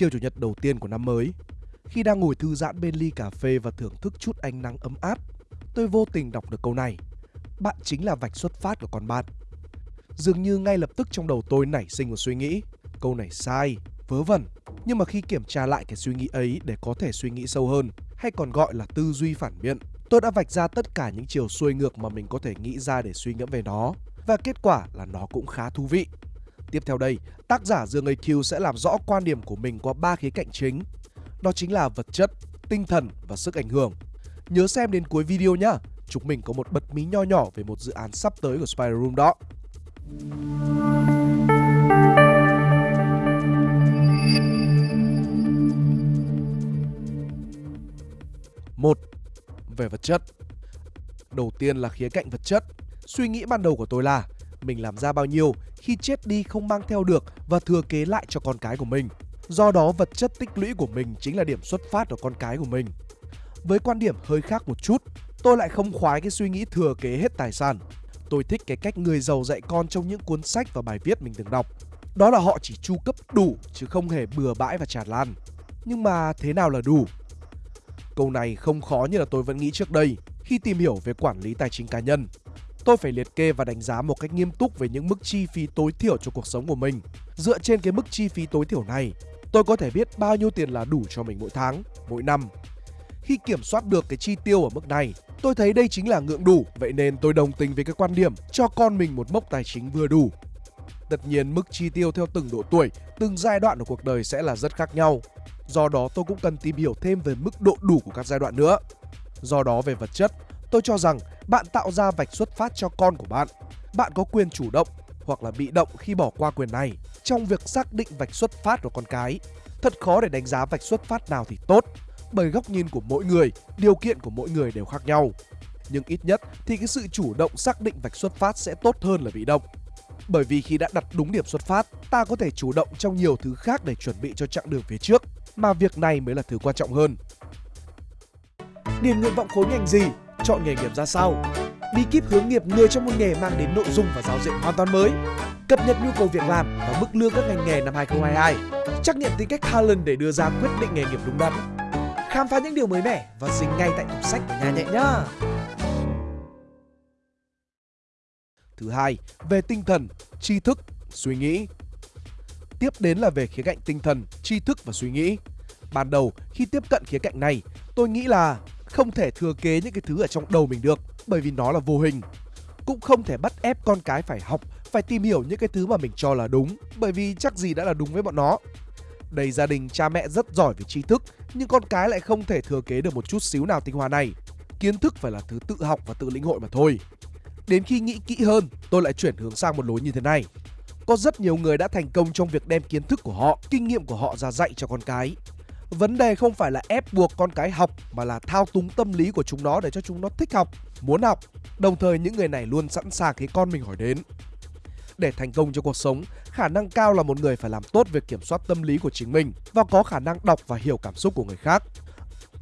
chiều chủ nhật đầu tiên của năm mới. Khi đang ngồi thư giãn bên ly cà phê và thưởng thức chút ánh nắng ấm áp, tôi vô tình đọc được câu này. Bạn chính là vạch xuất phát của con bạn. Dường như ngay lập tức trong đầu tôi nảy sinh một suy nghĩ. Câu này sai, vớ vẩn. Nhưng mà khi kiểm tra lại cái suy nghĩ ấy để có thể suy nghĩ sâu hơn, hay còn gọi là tư duy phản biện, tôi đã vạch ra tất cả những chiều xuôi ngược mà mình có thể nghĩ ra để suy ngẫm về nó. Và kết quả là nó cũng khá thú vị. Tiếp theo đây, tác giả Dương AQ sẽ làm rõ quan điểm của mình qua ba khía cạnh chính. Đó chính là vật chất, tinh thần và sức ảnh hưởng. Nhớ xem đến cuối video nhé. Chúng mình có một bật mí nho nhỏ về một dự án sắp tới của Spider Room đó. Một, về vật chất. Đầu tiên là khía cạnh vật chất. Suy nghĩ ban đầu của tôi là mình làm ra bao nhiêu khi chết đi không mang theo được và thừa kế lại cho con cái của mình. Do đó vật chất tích lũy của mình chính là điểm xuất phát của con cái của mình. Với quan điểm hơi khác một chút, tôi lại không khoái cái suy nghĩ thừa kế hết tài sản. Tôi thích cái cách người giàu dạy con trong những cuốn sách và bài viết mình từng đọc. Đó là họ chỉ chu cấp đủ chứ không hề bừa bãi và tràn lan. Nhưng mà thế nào là đủ? Câu này không khó như là tôi vẫn nghĩ trước đây khi tìm hiểu về quản lý tài chính cá nhân. Tôi phải liệt kê và đánh giá một cách nghiêm túc về những mức chi phí tối thiểu cho cuộc sống của mình. Dựa trên cái mức chi phí tối thiểu này, tôi có thể biết bao nhiêu tiền là đủ cho mình mỗi tháng, mỗi năm. Khi kiểm soát được cái chi tiêu ở mức này, tôi thấy đây chính là ngưỡng đủ, vậy nên tôi đồng tình với cái quan điểm cho con mình một mốc tài chính vừa đủ. Tất nhiên mức chi tiêu theo từng độ tuổi, từng giai đoạn của cuộc đời sẽ là rất khác nhau. Do đó tôi cũng cần tìm hiểu thêm về mức độ đủ của các giai đoạn nữa. Do đó về vật chất, tôi cho rằng bạn tạo ra vạch xuất phát cho con của bạn. Bạn có quyền chủ động hoặc là bị động khi bỏ qua quyền này trong việc xác định vạch xuất phát của con cái. Thật khó để đánh giá vạch xuất phát nào thì tốt, bởi góc nhìn của mỗi người, điều kiện của mỗi người đều khác nhau. Nhưng ít nhất thì cái sự chủ động xác định vạch xuất phát sẽ tốt hơn là bị động. Bởi vì khi đã đặt đúng điểm xuất phát, ta có thể chủ động trong nhiều thứ khác để chuẩn bị cho chặng đường phía trước, mà việc này mới là thứ quan trọng hơn. Điền nguyện vọng khối ngành gì? Chọn nghề nghiệp ra sao? Bí kíp hướng nghiệp người trong một nghề mang đến nội dung và giáo diện hoàn toàn mới. Cập nhật nhu cầu việc làm và mức lương các ngành nghề năm 2022. Trắc nghiệm tính cách Talent để đưa ra quyết định nghề nghiệp đúng đắn. Khám phá những điều mới mẻ và dính ngay tại tủ sách của nhà nhẹ nhá. Thứ hai, về tinh thần, tri thức, suy nghĩ. Tiếp đến là về khía cạnh tinh thần, tri thức và suy nghĩ. Ban đầu khi tiếp cận khía cạnh này, tôi nghĩ là không thể thừa kế những cái thứ ở trong đầu mình được bởi vì nó là vô hình. Cũng không thể bắt ép con cái phải học, phải tìm hiểu những cái thứ mà mình cho là đúng bởi vì chắc gì đã là đúng với bọn nó. Đầy gia đình cha mẹ rất giỏi về tri thức nhưng con cái lại không thể thừa kế được một chút xíu nào tinh hoa này. Kiến thức phải là thứ tự học và tự lĩnh hội mà thôi. Đến khi nghĩ kỹ hơn, tôi lại chuyển hướng sang một lối như thế này. Có rất nhiều người đã thành công trong việc đem kiến thức của họ, kinh nghiệm của họ ra dạy cho con cái. Vấn đề không phải là ép buộc con cái học mà là thao túng tâm lý của chúng nó để cho chúng nó thích học, muốn học. Đồng thời những người này luôn sẵn sàng khi con mình hỏi đến. Để thành công trong cuộc sống, khả năng cao là một người phải làm tốt việc kiểm soát tâm lý của chính mình và có khả năng đọc và hiểu cảm xúc của người khác.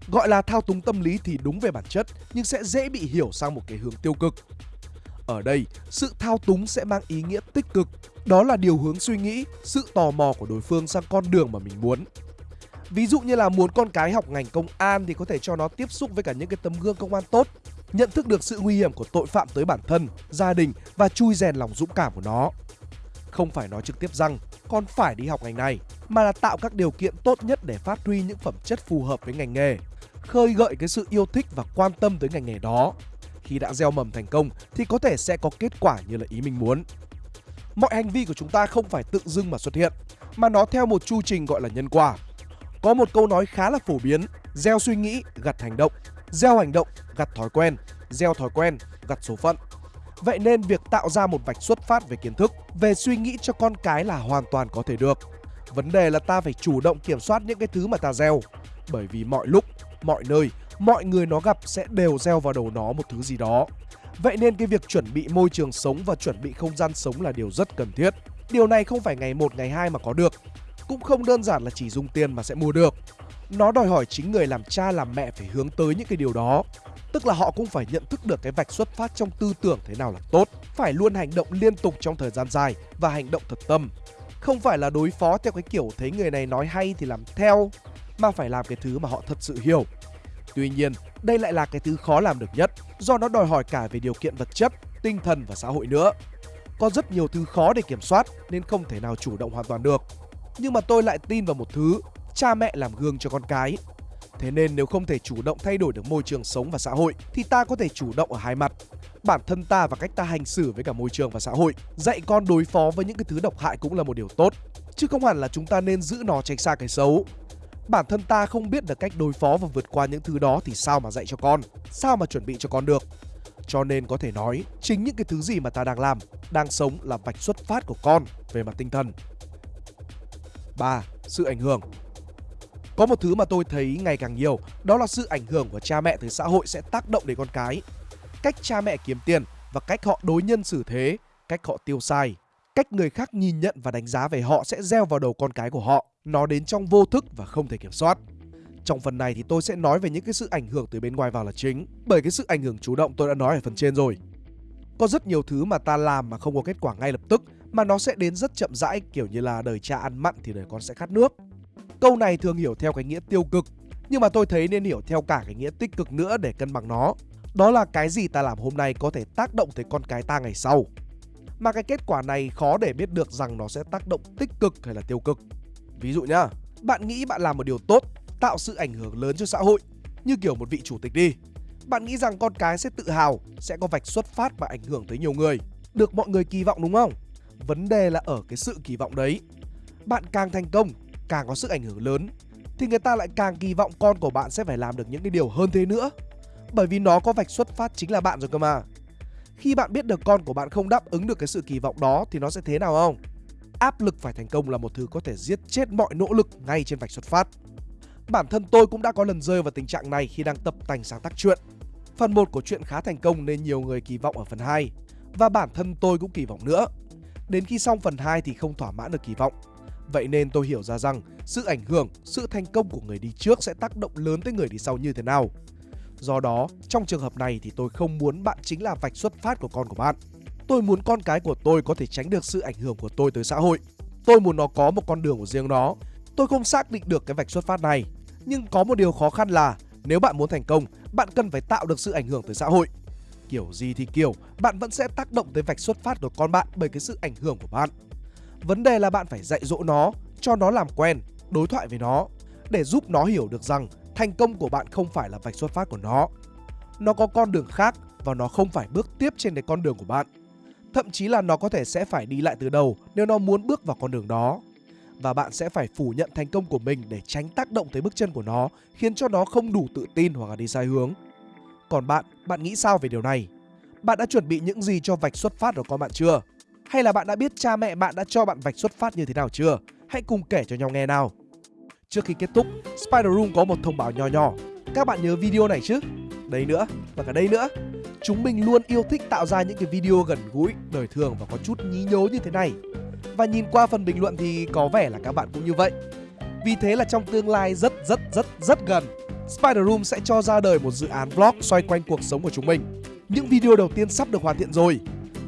Gọi là thao túng tâm lý thì đúng về bản chất nhưng sẽ dễ bị hiểu sang một cái hướng tiêu cực. Ở đây, sự thao túng sẽ mang ý nghĩa tích cực, đó là điều hướng suy nghĩ, sự tò mò của đối phương sang con đường mà mình muốn. Ví dụ như là muốn con cái học ngành công an thì có thể cho nó tiếp xúc với cả những cái tấm gương công an tốt, nhận thức được sự nguy hiểm của tội phạm tới bản thân, gia đình và chui rèn lòng dũng cảm của nó. Không phải nói trực tiếp rằng con phải đi học ngành này, mà là tạo các điều kiện tốt nhất để phát huy những phẩm chất phù hợp với ngành nghề, khơi gợi cái sự yêu thích và quan tâm tới ngành nghề đó. Khi đã gieo mầm thành công thì có thể sẽ có kết quả như là ý mình muốn. Mọi hành vi của chúng ta không phải tự dưng mà xuất hiện, mà nó theo một chu trình gọi là nhân quả. Có một câu nói khá là phổ biến, gieo suy nghĩ gặt hành động, gieo hành động gặt thói quen, gieo thói quen gặt số phận. Vậy nên việc tạo ra một vạch xuất phát về kiến thức, về suy nghĩ cho con cái là hoàn toàn có thể được. Vấn đề là ta phải chủ động kiểm soát những cái thứ mà ta gieo. Bởi vì mọi lúc, mọi nơi, mọi người nó gặp sẽ đều gieo vào đầu nó một thứ gì đó. Vậy nên cái việc chuẩn bị môi trường sống và chuẩn bị không gian sống là điều rất cần thiết. Điều này không phải ngày một ngày hai mà có được cũng không đơn giản là chỉ dùng tiền mà sẽ mua được. Nó đòi hỏi chính người làm cha làm mẹ phải hướng tới những cái điều đó. Tức là họ cũng phải nhận thức được cái vạch xuất phát trong tư tưởng thế nào là tốt, phải luôn hành động liên tục trong thời gian dài và hành động thật tâm. Không phải là đối phó theo cái kiểu thấy người này nói hay thì làm theo, mà phải làm cái thứ mà họ thật sự hiểu. Tuy nhiên, đây lại là cái thứ khó làm được nhất do nó đòi hỏi cả về điều kiện vật chất, tinh thần và xã hội nữa. Có rất nhiều thứ khó để kiểm soát nên không thể nào chủ động hoàn toàn được. Nhưng mà tôi lại tin vào một thứ, cha mẹ làm gương cho con cái. Thế nên nếu không thể chủ động thay đổi được môi trường sống và xã hội thì ta có thể chủ động ở hai mặt. Bản thân ta và cách ta hành xử với cả môi trường và xã hội, dạy con đối phó với những cái thứ độc hại cũng là một điều tốt, chứ không hẳn là chúng ta nên giữ nó tránh xa cái xấu. Bản thân ta không biết được cách đối phó và vượt qua những thứ đó thì sao mà dạy cho con, sao mà chuẩn bị cho con được. Cho nên có thể nói, chính những cái thứ gì mà ta đang làm, đang sống là vạch xuất phát của con về mặt tinh thần. 3. Sự ảnh hưởng Có một thứ mà tôi thấy ngày càng nhiều, đó là sự ảnh hưởng của cha mẹ tới xã hội sẽ tác động đến con cái. Cách cha mẹ kiếm tiền và cách họ đối nhân xử thế, cách họ tiêu xài, cách người khác nhìn nhận và đánh giá về họ sẽ gieo vào đầu con cái của họ. Nó đến trong vô thức và không thể kiểm soát. Trong phần này thì tôi sẽ nói về những cái sự ảnh hưởng từ bên ngoài vào là chính. Bởi cái sự ảnh hưởng chủ động tôi đã nói ở phần trên rồi. Có rất nhiều thứ mà ta làm mà không có kết quả ngay lập tức mà nó sẽ đến rất chậm rãi kiểu như là đời cha ăn mặn thì đời con sẽ khát nước. Câu này thường hiểu theo cái nghĩa tiêu cực nhưng mà tôi thấy nên hiểu theo cả cái nghĩa tích cực nữa để cân bằng nó. Đó là cái gì ta làm hôm nay có thể tác động tới con cái ta ngày sau. Mà cái kết quả này khó để biết được rằng nó sẽ tác động tích cực hay là tiêu cực. Ví dụ nhá, bạn nghĩ bạn làm một điều tốt, tạo sự ảnh hưởng lớn cho xã hội, như kiểu một vị chủ tịch đi. Bạn nghĩ rằng con cái sẽ tự hào, sẽ có vạch xuất phát và ảnh hưởng tới nhiều người, được mọi người kỳ vọng đúng không? Vấn đề là ở cái sự kỳ vọng đấy. Bạn càng thành công, càng có sức ảnh hưởng lớn, thì người ta lại càng kỳ vọng con của bạn sẽ phải làm được những cái điều hơn thế nữa. Bởi vì nó có vạch xuất phát chính là bạn rồi cơ mà. Khi bạn biết được con của bạn không đáp ứng được cái sự kỳ vọng đó thì nó sẽ thế nào không? áp lực phải thành công là một thứ có thể giết chết mọi nỗ lực ngay trên vạch xuất phát. Bản thân tôi cũng đã có lần rơi vào tình trạng này khi đang tập tành sáng tác chuyện. Phần 1 của chuyện khá thành công nên nhiều người kỳ vọng ở phần 2 và bản thân tôi cũng kỳ vọng nữa. Đến khi xong phần 2 thì không thỏa mãn được kỳ vọng. Vậy nên tôi hiểu ra rằng sự ảnh hưởng, sự thành công của người đi trước sẽ tác động lớn tới người đi sau như thế nào. Do đó, trong trường hợp này thì tôi không muốn bạn chính là vạch xuất phát của con của bạn. Tôi muốn con cái của tôi có thể tránh được sự ảnh hưởng của tôi tới xã hội. Tôi muốn nó có một con đường của riêng nó. Tôi không xác định được cái vạch xuất phát này. Nhưng có một điều khó khăn là nếu bạn muốn thành công, bạn cần phải tạo được sự ảnh hưởng tới xã hội. Kiểu gì thì kiểu, bạn vẫn sẽ tác động tới vạch xuất phát của con bạn bởi cái sự ảnh hưởng của bạn. Vấn đề là bạn phải dạy dỗ nó, cho nó làm quen, đối thoại với nó để giúp nó hiểu được rằng thành công của bạn không phải là vạch xuất phát của nó. Nó có con đường khác và nó không phải bước tiếp trên cái con đường của bạn. Thậm chí là nó có thể sẽ phải đi lại từ đầu nếu nó muốn bước vào con đường đó. Và bạn sẽ phải phủ nhận thành công của mình để tránh tác động tới bước chân của nó, khiến cho nó không đủ tự tin hoặc là đi sai hướng. Còn bạn, bạn nghĩ sao về điều này? Bạn đã chuẩn bị những gì cho vạch xuất phát của con bạn chưa? Hay là bạn đã biết cha mẹ bạn đã cho bạn vạch xuất phát như thế nào chưa? Hãy cùng kể cho nhau nghe nào. Trước khi kết thúc, Spider Room có một thông báo nho nhỏ. Các bạn nhớ video này chứ? Đây nữa, và cả đây nữa. Chúng mình luôn yêu thích tạo ra những cái video gần gũi, đời thường và có chút nhí nhố như thế này. Và nhìn qua phần bình luận thì có vẻ là các bạn cũng như vậy. Vì thế là trong tương lai rất rất rất rất gần, Spider Room sẽ cho ra đời một dự án vlog xoay quanh cuộc sống của chúng mình. Những video đầu tiên sắp được hoàn thiện rồi.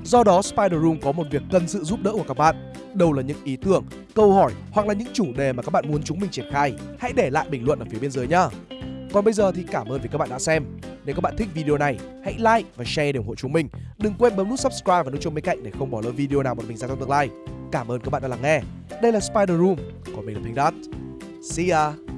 Do đó Spider Room có một việc cần sự giúp đỡ của các bạn. Đâu là những ý tưởng, câu hỏi hoặc là những chủ đề mà các bạn muốn chúng mình triển khai, hãy để lại bình luận ở phía bên dưới nhá. Còn bây giờ thì cảm ơn vì các bạn đã xem. Nếu các bạn thích video này, hãy like và share để ủng hộ chúng mình. Đừng quên bấm nút subscribe và nút chuông bên cạnh để không bỏ lỡ video nào bọn mình ra trong tương lai. Cảm ơn các bạn đã lắng nghe. Đây là Spider Room, còn mình là Pink Dot. See ya!